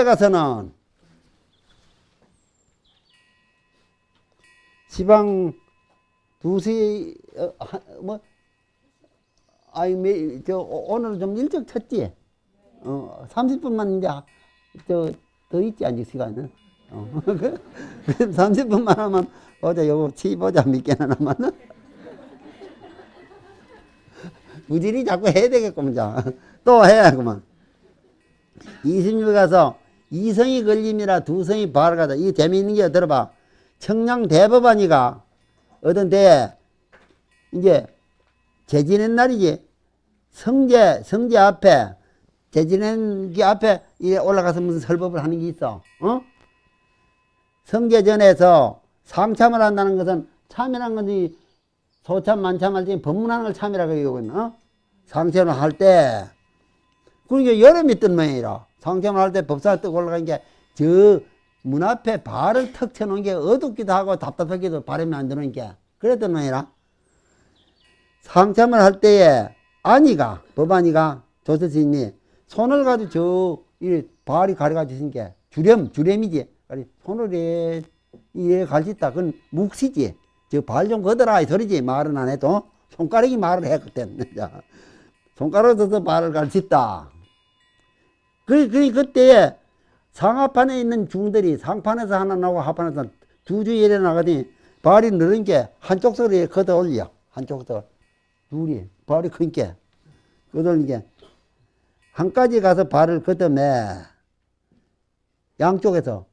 26에 가서는 지방 두시 어, 하- 뭐 아이 매, 저 오- 오늘 좀 일찍 쳤지. 어 30분만 이제 저더 있지 아직 시간은. 어. 그 30분만 하면 어제 요거 치 보자 몇 개나 남았나? 부지리 자꾸 해야 되겠구만 자. 또 해야구만. 26에 가서 이성이 걸림이라 두성이 발가다. 이게 재미있는 게 들어봐. 청량 대법원이가 어떤 데 이제 제지낸 날이지. 성제, 성제 앞에, 제지낸 게 앞에 이 올라가서 무슨 설법을 하는 게 있어. 어? 성제전에서 상참을 한다는 것은 참이라는 것이 소참, 만참 할 때 법문하는 걸 참이라고 얘기하거든. 어? 상참을 할 때, 그러니까 여름이 뜬 모양이라. 상참을 할 때 법사가 뜨고 올라간 게, 저 문 앞에 발을 턱 쳐놓은 게 어둡기도 하고 답답하기도 바람이 안 들어오는 게, 그랬던 모양이라. 상참을 할 때에 아니가 법안이가 조서스님이 손을 가지고 저 이 발이 가려가지고 있는 게 주렴 주렴이지. 아니 손을 이 이래 갈짓다. 그건 묵시지. 저 발 좀 걷어라 이 소리지. 말은 안 해도 손가락이 말을 해 그땐. 자, 손가락 써서 발을 갈짓다 그, 그 그때에 상하판에 있는 중들이 상판에서 하나 나오고 하판에서 두 주 일에 나가더니 발이 늘은 게 한쪽 소리에 걷어 올려. 한쪽 더 둘이 발이 큰게 걷어올리게 한까지 가서 발을 걷어매 양쪽에서.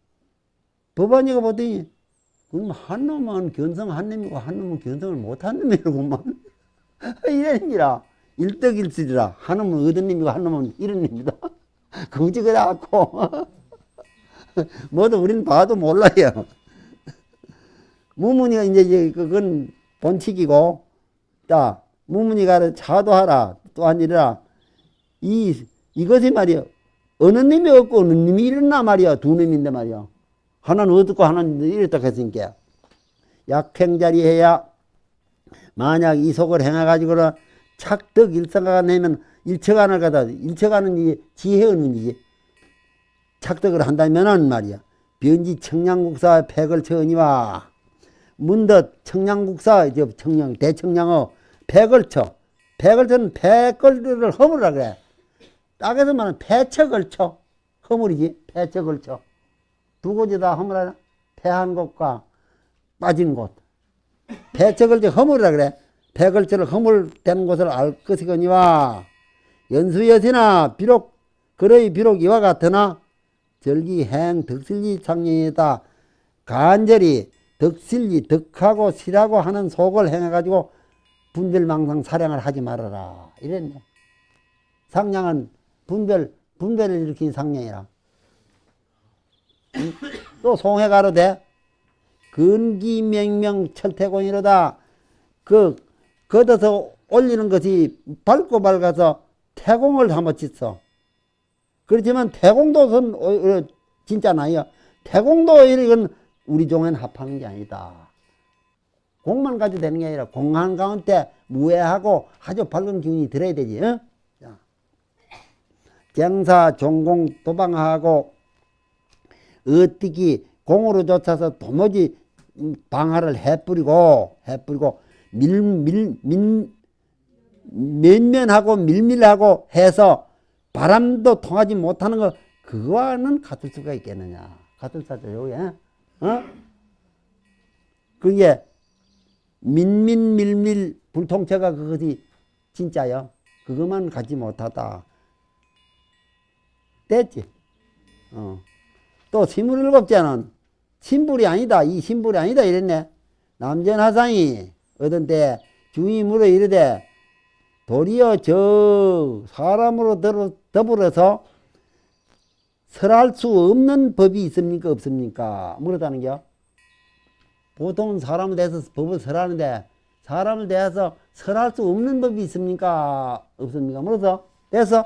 법안이가 보더니 그럼 한 놈은 견성 한 놈이고 한 놈은 견성을 못한 놈이라고만. 이래니라. 일떡일실이라. 한 놈은 얻은 놈이고 한 놈은 이런 놈이다 그지 그래갖고. 뭐도 우리는 봐도 몰라요. 무문이가 이제 그건 본칙이고 자 무문이가 차도하라 또한 이라. 이 이것이 말이야 어느 놈이 없고 어느 놈이 일어나 말이야 두 놈인데 말이야 하나는 어둡고 하나는 이랬다 했으니까. 약행자리 해야 만약 이 속을 행해가지고는 착득 일성가 내면 일처간을 가다 일처가는 이 지혜의 의미지. 착득을 한다면은 말이야. 변지 청량국사 백을 쳐니와 문덧 청량국사 저 청량 대청량어 백을 쳐. 백을 쳐는 백걸을 허물라 그래. 딱에서 말하면 패척을 쳐. 허물이지. 패척을 쳐두 곳이 다 허물하나 패한 곳과 빠진 곳. 패척을 쳐 허물이라 그래. 백을처를 허물된 곳을 알 것이거니와 연수여시나 비록 그러이 비록 이와 같으나 절기행 덕실리 창령이다. 간절히 덕실리 덕하고 실하고 하는 속을 행해가지고 분별망상 사량을 하지 말아라. 이랬네. 상냥은 분별 분별을 일으킨 상냥이라. 응? 또 송해 가로되 근기명명 철태공이로다. 그 걷어서 올리는 것이 밝고 밝아서 태공을 한번 짓어 그렇지만 태공도선 어, 어, 진짜 나요 태공도 이건 우리 종에는 합하는 게 아니다 공만 가지고 되는 게 아니라 공한 가운데 무해하고 아주 밝은 기운이 들어야 되지 어? 자. 정사 종공 도방하고 어떻게 공으로 쫓아서 도무지 방화를 해뿌리고 해뿌리고 밀 밀 밀 면면하고 밀밀하고 해서 바람도 통하지 못하는 거 그거와는 같을 수가 있겠느냐? 같을 사죠 요게 어? 그게 민민밀밀 불통체가 그것이 진짜요? 그것만 갖지 못하다. 됐지? 어. 또 스물일곱째는 신불이 아니다 이 신불이 아니다 이랬네. 남전하상이 어떤 때 물어 이르되 도리어 저 사람으로 더불어서 설할 수 없는 법이 있습니까 없습니까? 물었다는 겨 보통은 사람을 대해서 법을 설하는데 사람을 대해서 설할 수 없는 법이 있습니까? 없습니까? 물어서 대서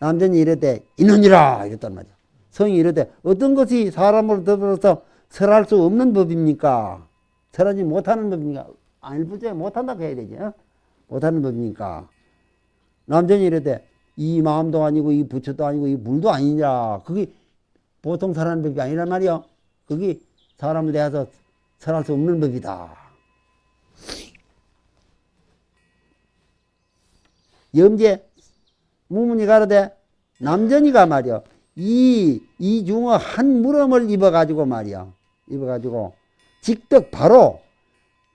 남전이 이르되 이느니라! 이랬단 말이야. 성이 이르되 어떤 것이 사람으로 더불어서 설할 수 없는 법입니까? 설하지 못하는 법입니까 아닐 뿐째 못한다고 해야 되지 어? 못하는 법입니까? 남전이 이르되 이 마음도 아니고 이 부처도 아니고 이 물도 아니냐. 그게 보통 살아는 법이 아니란 말이야. 그게 사람을 대해서 설할 수 없는 법이다. 염제 무문이 가로되 남전이가 말이야. 이, 이 중어 한 무럼을 입어가지고 말이야. 입어가지고 직덕 바로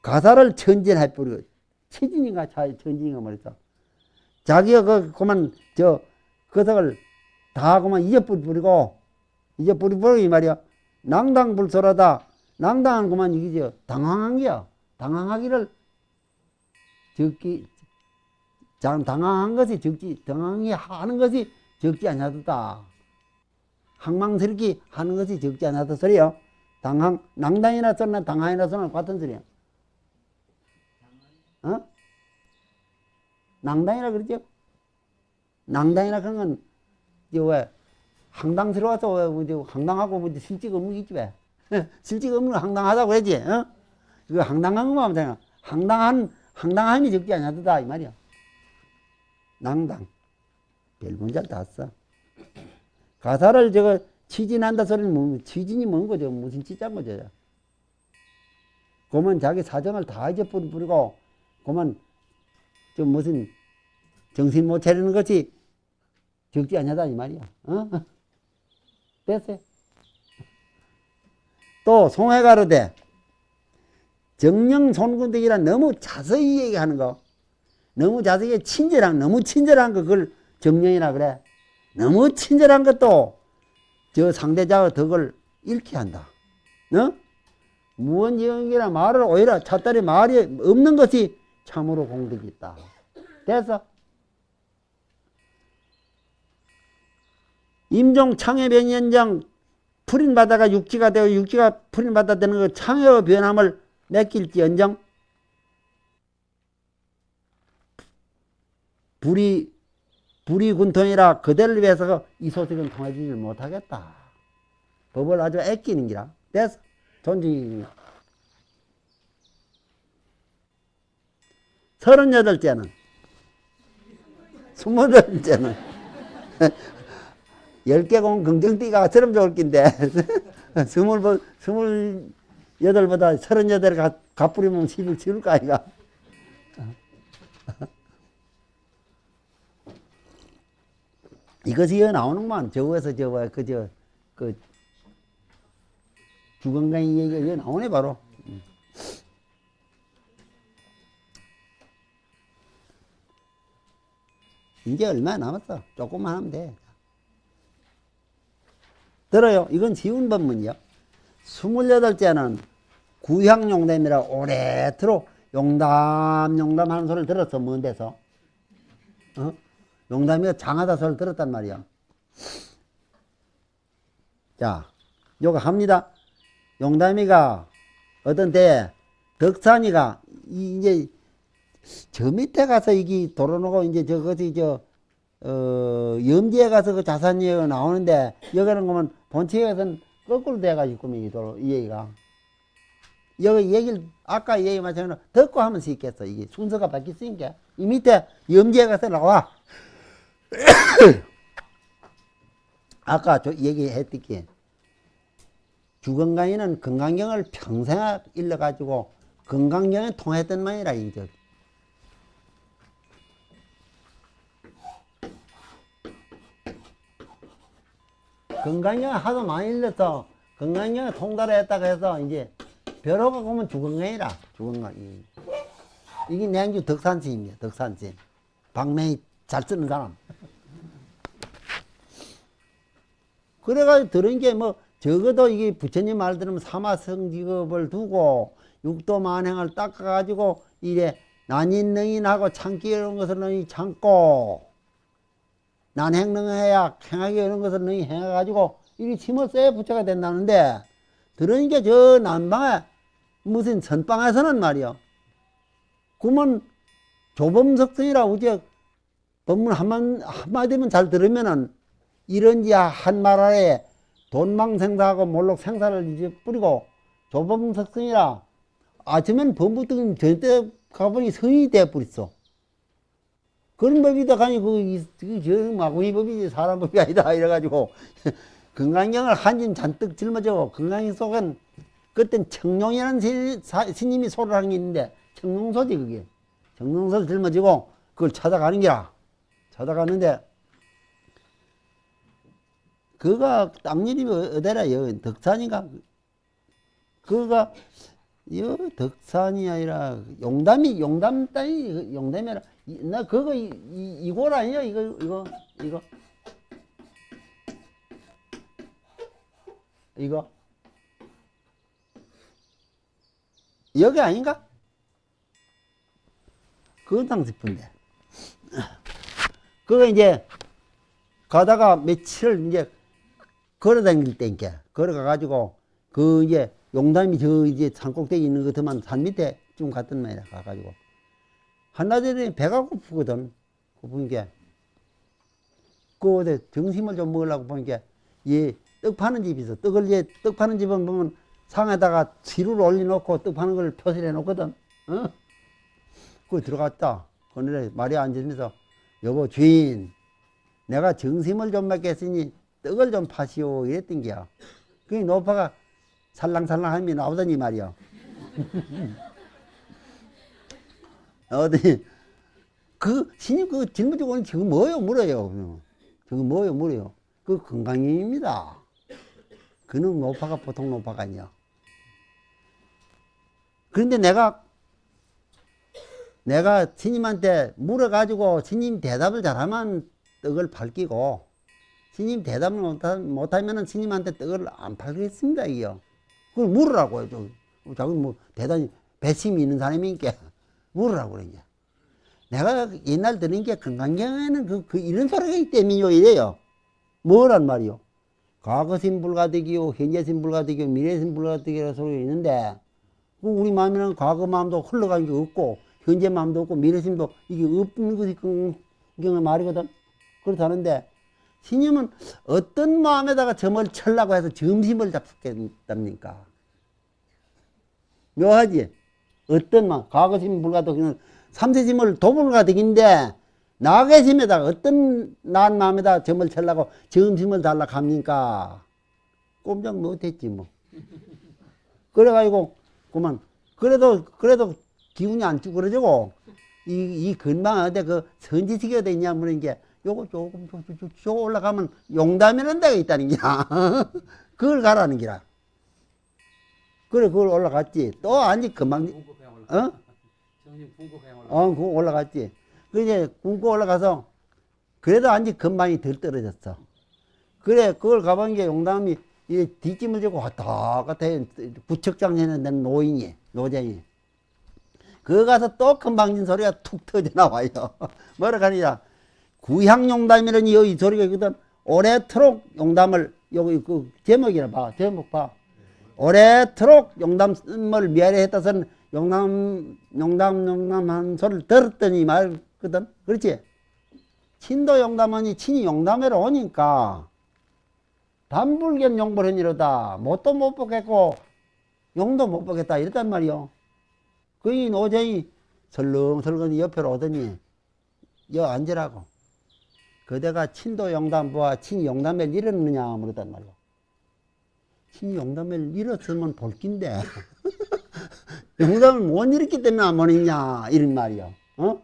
가사를 천진해 버리 고 체진인가 천진인가 말이죠. 자기가 그, 그만, 저, 그석을 다 그만 잊어버리고, 잊어버리고, 이 말이야. 낭당불설하다. 낭당한 그만 저, 당황한 게야. 당황하기를 적기, 장, 당황한 것이 적지, 당황이 하는 것이 적지 않냐다. 항망스럽게 하는 것이 적지 않았다 소리요. 당황, 낭당이나 소리나 당황이나 소리나 같은 소리야. 어? 낭당이라 그러죠? 낭당이라 그런 건, 왜, 황당스러워서 왜, 뭐, 황당하고 뭐, 실직 없는 게 있지 왜? 실직 없는 거 황당하다고 그러지, 어? 그 황당한 것만 하면 되나? 황당한, 황당함이 적지 않았다, 이 말이야. 낭당. 별 문제 다 써. 가사를 저거, 치진한다 소리는 뭐, 치진이 뭔 거죠? 무슨 찌짠 거죠? 그러면 자기 사정을 다 잊어버리고, 그러면 좀 무슨 정신 못 차리는 것이 적지 않냐다 이 말이야. 어? 됐어요. 또 송해가로되 정령 손군대기라 너무 자세히 얘기하는 거 너무 자세히 친절한 너무 친절한 거 그걸 정령이라 그래. 너무 친절한 것도 저 상대자의 덕을 잃게 한다. 어? 무언지경이라 말을 오히려 찻다리 말이 없는 것이 참으로 공덕이 있다. 됐어? 임종 창해변연장 풀인 바다가 육지가 되어 육지가 풀인 바다 되는 그 창해의 변함을 맡길지언정 불이 불이 군통이라 그대를 위해서 이 소식은 통해주지 못하겠다. 법을 아주 애끼는 기라. 됐어? 존중 서른여덟 째는 스물여덟 째는. 열 개 공 긍정띠가 저럼 좋을 낀데. 스물 스물여덟보다 서른여덟 가 갚으려면 십을 치울 거 아이가. 이것이 여 나오는구만. 저거에서 저거 그저 그 주건강의 얘기가 여 나오네 바로 이제 얼마 남았어. 조금만 하면 돼. 들어요. 이건 지운 법문이요. 스물여덟째는 구향용담이라 오래도록 용담, 용담 하는 소리를 들었어. 먼 데서. 어? 용담이가 장하다 소리를 들었단 말이야. 자, 요거 합니다. 용담이가 어떤 때 덕산이가 이제 저 밑에 가서 이게 도로놓고 이제 저것이 저, 어, 염지에 가서 그 자산이가 나오는데 여기는 그러면 본체에서는 거꾸로 돼가지고 이 도로, 이 얘기가. 여기 얘기를, 아까 얘기 마찬가지로 듣고 하면 수 있겠어. 이게 순서가 바뀌었으니까. 이 밑에 염지에 가서 나와. 아까 저 얘기했듯이 주건강이는 건강경을 평생 일러가지고 건강경에 통했던 말이라, 이제. 건강경 하도 많이 일러서 건강경 통달을 했다고 해서 이제 벼로가 오면 주건강이라. 주건강 이게 냉주 덕산지입니다 덕산지. 방맹이 잘 쓰는 사람. 그래가지고 들은 게 뭐 적어도 이게 부처님 말 들으면 사마성직업을 두고 육도 만행을 닦아가지고 이래 난인능인하고 참기 이런 것을 참고 난 행능해야 행하기 이런 것을 너희 행해가지고 이리 써야 부처가 된다는데 들으니까 저 남방에 무슨 선방에서는 말이요. 그러면 조범석성이라 우제 법문 한마, 한마디만 잘 들으면은 이런지 한말 아래 돈망생사하고 몰록 생사를 이제 뿌리고 조범석성이라 아침엔 범부득은 절대 가보니 성이 되어버렸어. 그런 법이다 가니 그저 마구니 법이지 사람 법이 아니다 이래가지고 건강경을 한짐 잔뜩 짊어지고 건강경 속은 그땐 청룡이라는 스님이 소를 하는 게 있는데 청룡소지 그게. 청룡소를 짊어지고 그걸 찾아가는 기라. 찾아가는데 그가 땅 이름이 어디라 여 덕산인가? 그가 여 덕산이 아니라 용담이 용담 땅이 용담이라 이- 나 그거 이, 이, 이 골 아니야? 이거 이거 이거? 이거? 여기 아닌가? 그건 싶은데. 그거 이제 가다가 며칠 이제 걸어 다닐 때니까 걸어가 가지고 그 이제 용담이 저 이제 산꼭대기 있는 것만 산 밑에 좀 갔던 말이야. 가가지고 한나절에 배가 고프거든. 고프니까 그 어디 점심을 좀 먹으려고 보니까 얘떡 파는 집이 있어. 떡을 이제 떡 파는 집은 보면 상에다가 지루를 올려놓고 떡 파는 걸 표시를 해놓거든. 어? 그 들어갔다. 그늘에 말이 앉으면서 여보 주인 내가 정심을 좀 먹겠으니 떡을 좀 파시오. 이랬던 게야. 그 노파가 살랑살랑 하면 나오더니 말이야 어디? 그 신임 그 짊어지고 오는 저거 뭐요? 물어요. 저거 뭐요? 물어요. 그 건강입니다. 그는 노파가 보통 노파가 아니야. 그런데 내가 내가 스님한테 물어가지고 스님 대답을 잘하면 떡을 팔기고 스님 대답을 못하, 못하면 스님한테 떡을 안 팔겠습니다 이요 그걸 물으라고요 좀 자꾸 뭐 대단히 배심이 있는 사람이니까 물으라고 그러냐 내가 옛날 들은 게 건강경에는 그, 그 이런 소리가 때문이요 이래요. 뭐란 말이요? 과거신 불가득이요 현재신 불가득이요 미래신 불가득이라는 소리가 있는데 그 우리 마음에는 과거 마음도 흘러간 게 없고 현재 마음도 없고 미래심도 이게 없는 것이 그경의 말이거든. 그렇다는데 신임은 어떤 마음에다가 점을 칠라고 해서 점심을 잡겠답니까? 묘하지 어떤 마음 과거심 불가득이는 삼세심을 도불가득인데 나계심에다가 어떤 난 마음에다 점을 칠라고 점심을 달라 합니까? 꼼짝 못했지 뭐. 그래가지고 그만. 그래도 그래도 기운이 안 쭈그러지고 이, 이 근방 어디 그 선지식이 어디 있냐 물은 게 요거 조금 조금 조 올라가면 용담이라는 데가 있다는 게야 그걸 가라는 기라 그래 그걸 올라갔지 또 아니 금방. 어? 어, 그거 올라갔지. 그 이제 굶고 올라가서 그래도 안지 금방이 덜 떨어졌어. 그래, 그걸 가본 게 용담이 이 뒷짐을 지고 왔다 갔다 해. 부척장 해는 노인이, 노장이. 그거 가서 또 금방진 소리가 툭 터져 나와요. 뭐라 하니라. 구향용담이라는 이 소리가 있거든. 오래도록 용담을, 여기 그 제목이라 봐. 제목 봐. 오래도록 용담을 미아리 했다서는 용담, 용담, 용담한 소리를 들었더니 말거든. 그렇지? 친도 용담하니 친이 용담회로 오니까 단불견 용불한 이로다. 못도 못 보겠고 용도 못 보겠다. 이랬단 말이요. 그이 노정이 설렁설렁 옆으로 오더니 여 앉으라고. 그대가 친도 용담부와 친이 용담회를 잃었느냐 물었단 말이요. 친이 용담회를 잃었으면 볼긴데 용담을 못 잃었기 때문에 안 보냈냐 이런 말이요. 어?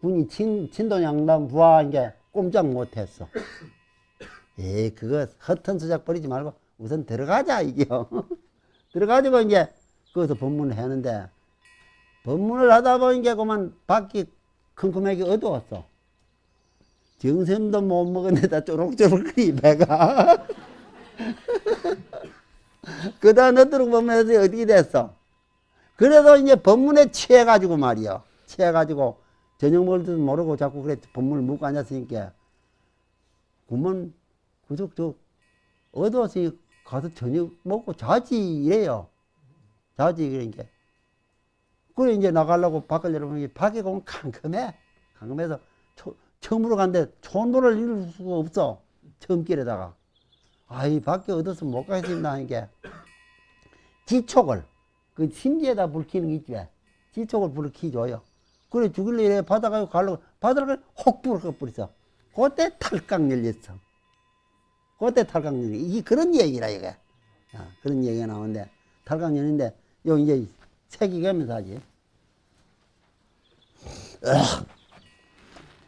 군이 친, 친도 양담 부하한 게 꼼짝 못했어. 에이, 그거 허튼 수작 버리지 말고 우선 들어가자, 이게요. 들어가지고 이제 거기서 법문을 하는데, 법문을 하다 보니까 그만 밖이 컴컴하게 어두웠어. 정샘도 못 먹었는데다 쪼록쪼록거리, 배가. 그 다음 너도록 법문에서 어떻게 됐어? 그래도 이제 법문에 취해가지고 말이요. 취해가지고 저녁 먹을 줄 모르고 자꾸 그래 법문을 묵고 앉았으니까 그러면 그저 저 어두워서 가서 저녁 먹고 자지 이래요. 자지 그러니까 그래 이제 나가려고 밖을 열어보니 밖에 보면 캄캄해. 캄캄해서 초, 처음으로 간데 촌도를 이룰 수가 없어. 처음 길에다가. 아이 밖에 어두워서 못 가겠습니다 하니까 지촉을 그 심지에다 불 켜는 게 있지 왜? 지촉을 불을 켜줘요. 그래 죽일래 이래 바다가 가려고 바다를 혹 불어 버렸어. 그때 탈각 열렸어. 그때 탈각 열렸어. 이게 그런 얘기라, 이게. 아, 그런 얘기가 나오는데, 탈각 열린데, 요 이제 새기가면서 하지. 으악.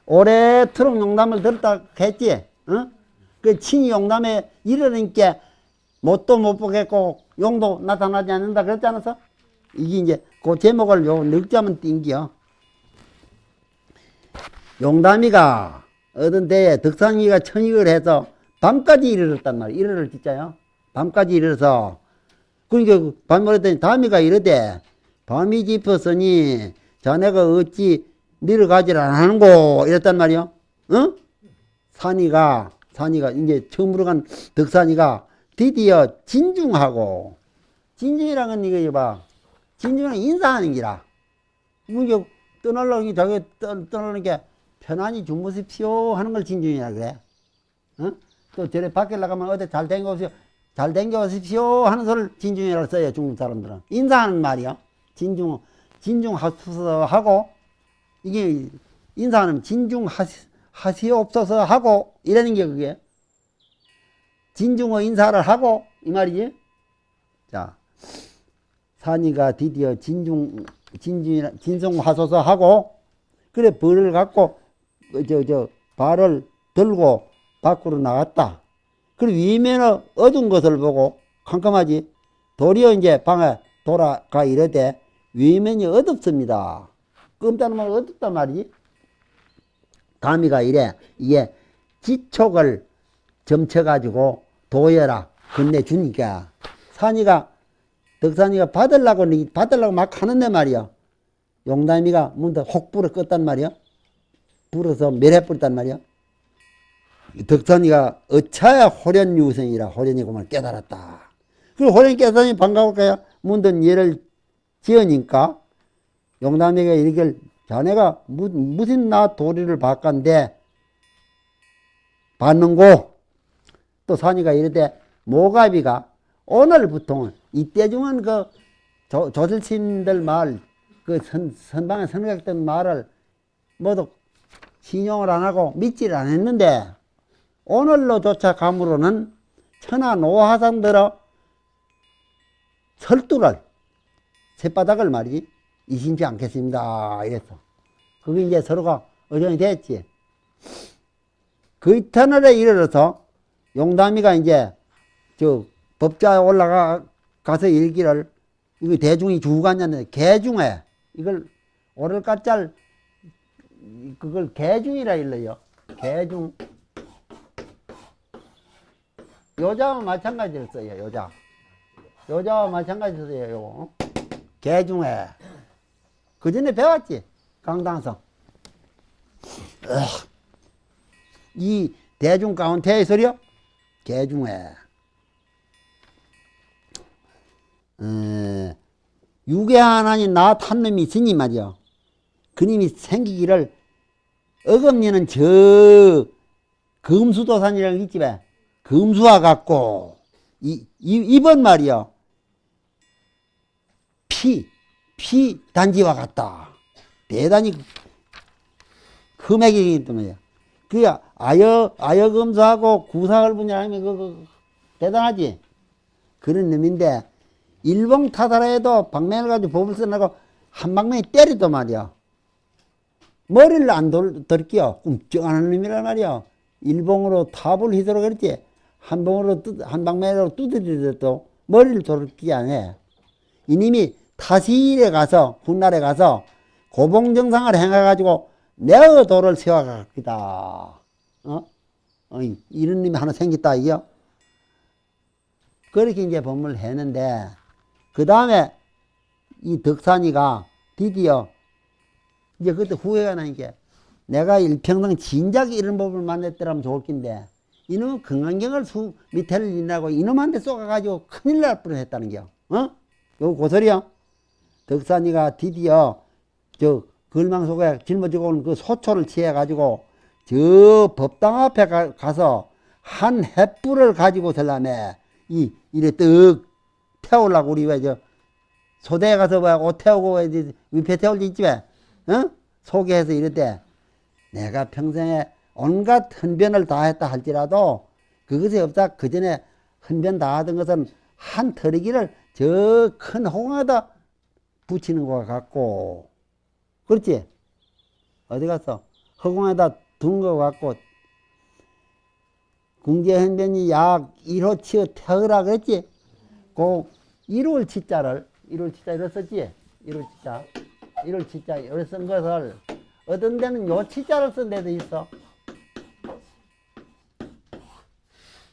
올해 트럭 용담을 들었다 했지, 어? 그 친이 용담에 이러니까 못도 못 보겠고 용도 나타나지 않는다 그랬지 않았어? 이게 이제 그 제목을 요 늙자면 띵겨. 용담이가 어떤 때에 덕상이가 청익을 해서 밤까지 이르렀단 말이야. 이르를 진짜요. 밤까지 이르러서 그러니까 밤을 했더니 다미가 이르되 밤이 깊었으니 자네가 어찌 내려가질 않는고 이랬단 말이야. 어? 산이가 산이가 이제 처음으로 간 덕산이가 드디어 진중하고 진중이라는 건 이거 봐. 진중은 인사하는 기라. 이게 떠나려는 게 저게 떠- 떠나는 게 편안히 주무십시오 하는 걸 진중이라 그래. 어? 또 저래 밖에 나가면 어디 잘 댕겨오십시오. 잘 댕겨오십시오 하는 소리를 진중이라고 써요, 중국 사람들은. 인사하는 말이야. 진중, 진중하소서 하고, 이게 인사하는 진중하시, 하시옵소서 하고, 이러는 게 그게. 진중어 인사를 하고, 이 말이지. 자, 산이가 드디어 진중, 진중, 진성하소서 하고, 그래, 벌을 갖고, 그 저, 저, 발을 들고 밖으로 나갔다. 그리고 위면은 어두운 것을 보고 캄캄하지. 도리어 이제 방에 돌아가 이르되 위면이 어둡습니다. 끔다는 말 어둡단 말이지. 다미가 이래 이게 지촉을 점쳐가지고 도여라 건네주니까 산이가 덕산이가 받으려고 받으려고 막 하는데 말이야. 용담이가 문득 혹 불어 껐단 말이야. 불어서 멸해버렸단 말이야. 덕산이가 어차야 호련유생이라 호련이고만 깨달았다. 그 호련이 깨달으니 반가울까요? 문든 예를 지으니까 용담이가 이렇게 자네가 무, 무슨 나 도리를 바간데 받는고 또 산이가 이르되 모가비가 오늘부터는 이때 중은 그 조, 조실신들 말, 그 선, 선방에 선각들 말을 모두 신용을 안 하고 믿지를 않았는데 오늘로조차 감으로는 천하 노화상들어 설두를 쇳바닥을 말이지 이신지 않겠습니다. 이랬어 그게 이제 서로가 의견이 됐지. 그 이터널에 이르러서 용담이가 이제 저 법자에 올라가 가서 일기를 이거 대중이 주관냐는데 개중에 이걸 오를 까짤 그걸 개중이라 일러요 개중 여자와 마찬가지를 써요, 여자. 여자와 마찬가지로 써요, 요거. 개중에. 그 전에 배웠지? 강당성. 으악. 이 대중 가운데에 서려? 개 중에. 어, 유괴 하나님 나탄 놈이 있으니 말이요. 그님이 생기기를 어금니는 저 금수도산이라는 왜? 금수와 같고 이, 이 이번 말이요 피, 피 단지와 같다. 대단히 흠액이기 때문에 그 아여 아여 금수하고 구사을 분야하면 그, 그 대단하지. 그런 놈인데 일봉 타다라해도 방면을 가지고 법을 써나고 한 방면에 때리도 말이야. 머리를 안 돌, 돌끼요. 꿈쩍하는 놈이란 말이야. 일봉으로 탑을 휘두르 그랬지. 한 봉으로 뚜, 한 방면으로 두드리도 머리를 돌기 안 해. 이님이 타시일에 가서 훗날에 가서 고봉정상을 행해가지고 내어 도를 세워가기다. 어? 어이, 이런 놈이 하나 생겼다 이요. 그렇게 이제 법문을 했는데 그 다음에 이 덕산이가 드디어 이제 그때 후회가 나니까 내가 일평생 진작에 이런 법을 만났더라면 좋을 낀데 이놈은 건강경을 수 밑에를 인하고 이놈한테 쏘가가지고 큰일 날 뻔했다는 겨. 어? 요 고소리야. 덕산이가 드디어 저 걸망 속에 짊어지고 온 그 소초를 취해가지고 저 법당 앞에 가, 가서 한 햇불을 가지고 설라매 이 이래 떡 태우려고 우리 왜 저 소대에 가서 뭐옷 태우고 위패 태울 때 있지 왜? 어? 소개해서 때 내가 평생에 온갖 헌변을 다 했다 할지라도 그것이 없다 그 전에 헌변 다 하던 것은 한 털이기를 저 큰 홍화에다 붙이는 것 같고 그렇지? 어디 갔어? 허공에다 둔것 같고 궁제헌변이 약 1호 치어 태으라 그랬지? 그 1월 치자를 1월 치자 이렇 썼지? 1월 치자. 1월 치자 이렇 쓴 것을 어떤 데는 요 치자를 쓴 데도 있어.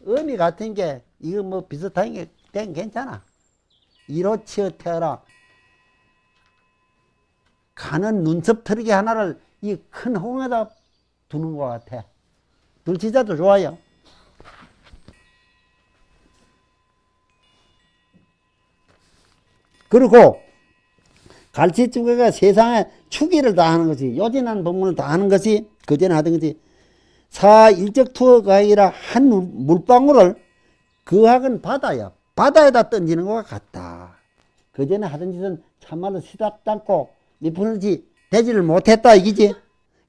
의미 같은 게 이거 뭐 비슷한 게된 괜찮아. 1호 치어 태어라 가는 눈썹 털기 하나를 이 큰 홍에다 두는 것 같아. 둘치자도 좋아요. 그리고 갈치두개가 세상에 추기를 다 하는 것이 요진한 법문을 다 하는 것이 그전에 하던 것이 사 일적 투어가 아니라 한 물- 물방울을 그 학은 바다야. 바다에다 던지는 것과 같다. 그전에 하던 짓은 참말로 시답잖고 미푸는지 되지를 못했다 이기지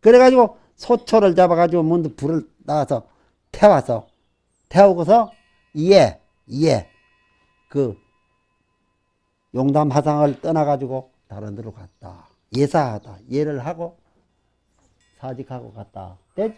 그래가지고 소초를 잡아가지고 먼저 불을 나가서 태워서 태우고서 이에 이에 그 용담 화상을 떠나가지고 다른 데로 갔다. 예사하다. 예를 하고 사직하고 갔다. 됐?